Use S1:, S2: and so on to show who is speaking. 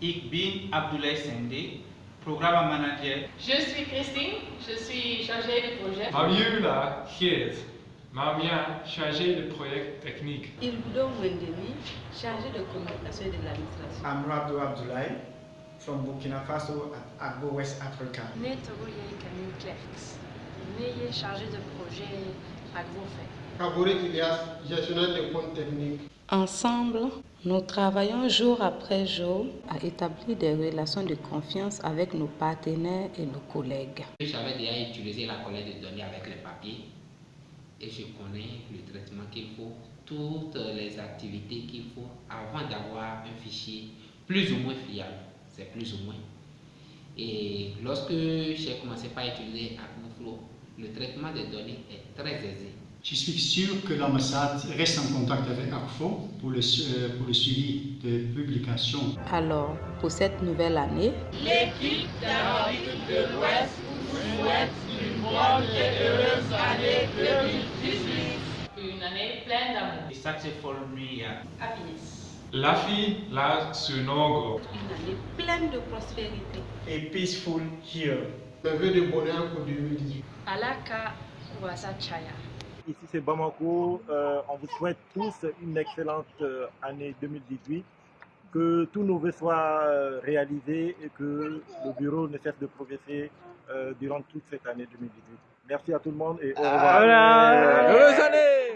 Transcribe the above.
S1: Ik bin Abdoulaye Sende, programme manager.
S2: Je suis Christine, je suis chargée de projet.
S3: Fabiola Geert, Mamia, chargée de projet technique.
S4: Ilbudo Wendemi, chargé de communication et de l'administration.
S5: Amrado Abdoulaye, from Burkina Faso at Agbo West Africa.
S6: Netogoye Camille Clerks, Neye chargé de projet AgroFait.
S7: Kabore Ilias, gestionnaire des comptes techniques.
S4: Ensemble, nous travaillons jour après jour à établir des relations de confiance avec nos partenaires et nos collègues.
S8: J'avais déjà utilisé la collecte de données avec les papiers et je connais le traitement qu'il faut, toutes les activités qu'il faut avant d'avoir un fichier plus ou moins fiable. C'est plus ou moins. Et lorsque j'ai commencé par utiliser AcnoFlow, le traitement des données est très aisé.
S9: Je suis sûr que l'ambassade reste en contact avec ACFO pour le, euh, pour le suivi de publications.
S4: Alors, pour cette nouvelle année,
S10: l'équipe d'Amérique de l'Ouest vous souhaite une bonne et heureuse année 2018.
S2: Une année pleine d'amour.
S1: Successful New Year.
S2: Happiness.
S3: La fille, la Sunogo.
S4: Une année pleine de prospérité.
S5: A peaceful year.
S7: Le vœu de bonheur pour 2018.
S6: Alaka Wasa Chaya.
S11: Ici c'est Bamako, euh, on vous souhaite tous une excellente euh, année 2018, que tous nos vœux soient euh, réalisés et que le bureau ne cesse de progresser durant toute cette année 2018. Merci à tout le monde et au revoir.
S12: Heureuse année